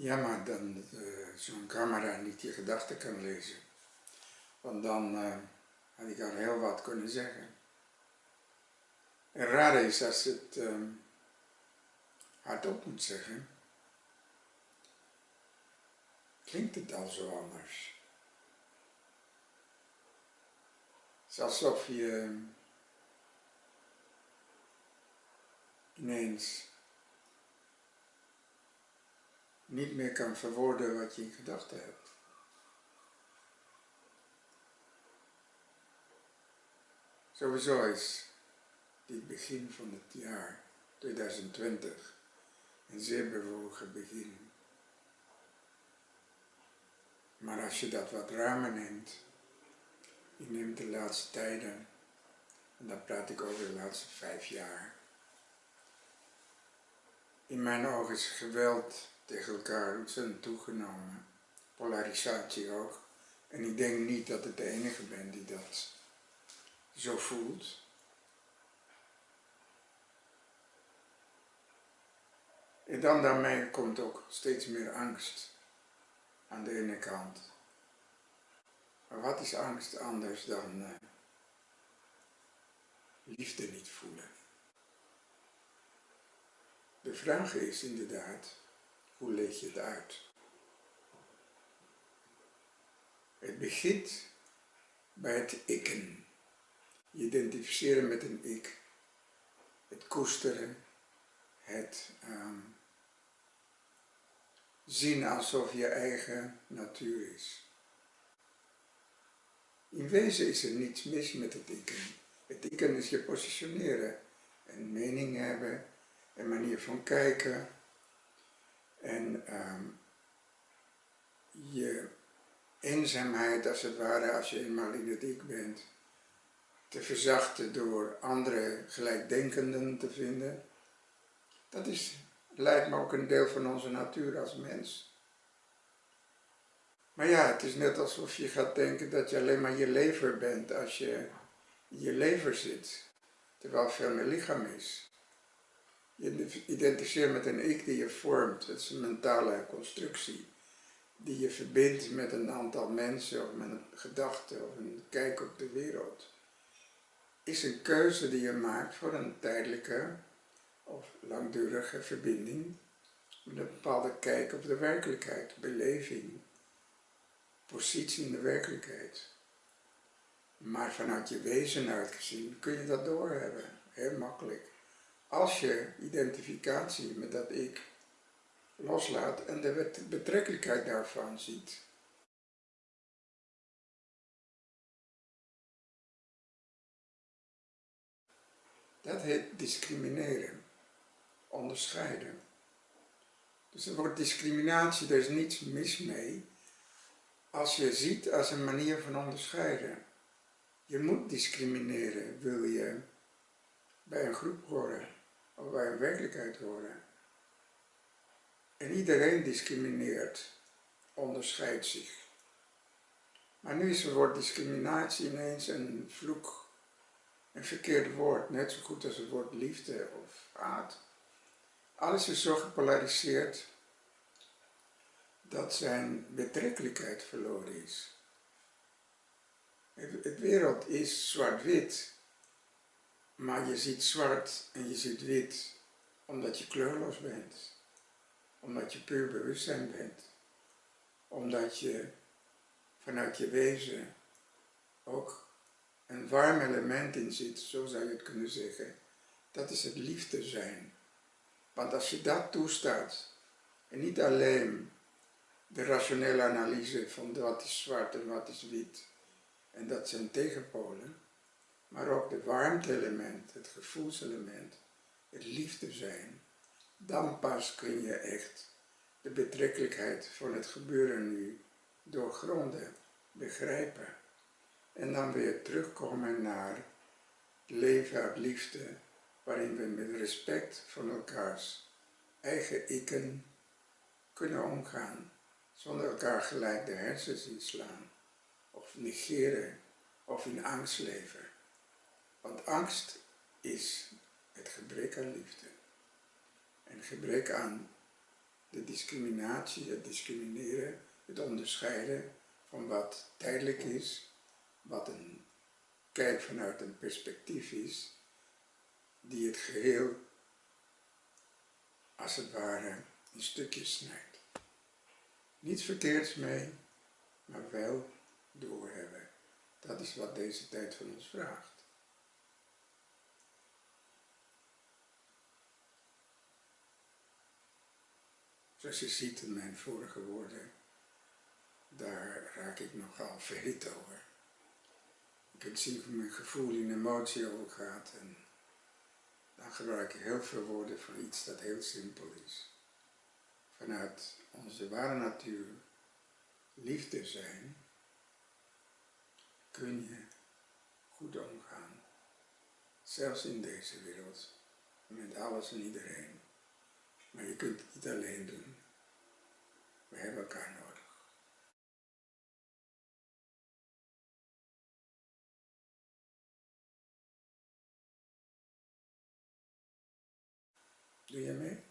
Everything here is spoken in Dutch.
Ja, maar dan uh, zo'n camera niet je gedachten kan lezen. Want dan uh, had ik al heel wat kunnen zeggen. En raar is als het um, hardop moet zeggen, klinkt het al zo anders. Alsof je ineens niet meer kan verwoorden wat je in gedachten hebt. Sowieso is dit begin van het jaar 2020 een zeer bewogen begin. Maar als je dat wat ruimer neemt, je neemt de laatste tijden, en dan praat ik over de laatste vijf jaar. In mijn ogen is geweld tegen elkaar ontzettend toegenomen. Polarisatie ook. En ik denk niet dat ik de enige ben die dat zo voelt. En dan daarmee komt ook steeds meer angst aan de ene kant. Maar wat is angst anders dan uh, liefde niet voelen? De vraag is inderdaad, hoe leg je het uit? Het begint bij het ikken. Je identificeren met een ik. Het koesteren. Het um, zien alsof je eigen natuur is. In wezen is er niets mis met het ikken. Het ikken is je positioneren. Een mening hebben. Een manier van kijken en um, je eenzaamheid als het ware, als je eenmaal in het ik bent, te verzachten door andere gelijkdenkenden te vinden. Dat is, lijkt me ook een deel van onze natuur als mens. Maar ja, het is net alsof je gaat denken dat je alleen maar je lever bent als je in je lever zit, terwijl veel meer lichaam is. Je identificeert met een ik die je vormt. Het is een mentale constructie die je verbindt met een aantal mensen of met een gedachte of een kijk op de wereld. Is een keuze die je maakt voor een tijdelijke of langdurige verbinding met een bepaalde kijk op de werkelijkheid, beleving, positie in de werkelijkheid. Maar vanuit je wezen uitgezien kun je dat doorhebben, heel makkelijk als je identificatie met dat ik loslaat en de betrekkelijkheid daarvan ziet. Dat heet discrimineren, onderscheiden. Dus er wordt discriminatie, er is niets mis mee, als je ziet als een manier van onderscheiden. Je moet discrimineren, wil je bij een groep horen of wij werkelijkheid horen. En iedereen discrimineert, onderscheidt zich. Maar nu is het woord discriminatie ineens een vloek, een verkeerd woord, net zo goed als het woord liefde of haat. Alles is zo gepolariseerd dat zijn betrekkelijkheid verloren is. Het wereld is zwart-wit. Maar je ziet zwart en je ziet wit omdat je kleurloos bent. Omdat je puur bewustzijn bent. Omdat je vanuit je wezen ook een warm element in zit, zo zou je het kunnen zeggen. Dat is het liefde zijn. Want als je dat toestaat, en niet alleen de rationele analyse van wat is zwart en wat is wit, en dat zijn tegenpolen, maar ook het warmte-element, het gevoelselement, het liefde zijn, dan pas kun je echt de betrekkelijkheid van het gebeuren nu doorgronden, begrijpen. En dan weer terugkomen naar leven uit liefde, waarin we met respect van elkaars eigen ikken kunnen omgaan, zonder elkaar gelijk de hersens inslaan, of negeren, of in angst leven. Want angst is het gebrek aan liefde. En gebrek aan de discriminatie, het discrimineren, het onderscheiden van wat tijdelijk is, wat een kijk vanuit een perspectief is, die het geheel als het ware in stukjes snijdt. Niets verkeerds mee, maar wel doorhebben. Dat is wat deze tijd van ons vraagt. Zoals je ziet in mijn vorige woorden, daar raak ik nogal verhit over. Je kunt zien hoe mijn gevoel in emotie overgaat en dan gebruik ik heel veel woorden voor iets dat heel simpel is. Vanuit onze ware natuur, liefde zijn, kun je goed omgaan. Zelfs in deze wereld, met alles en iedereen. Kunt het alleen doen. We hebben elkaar nodig. Doe je mee?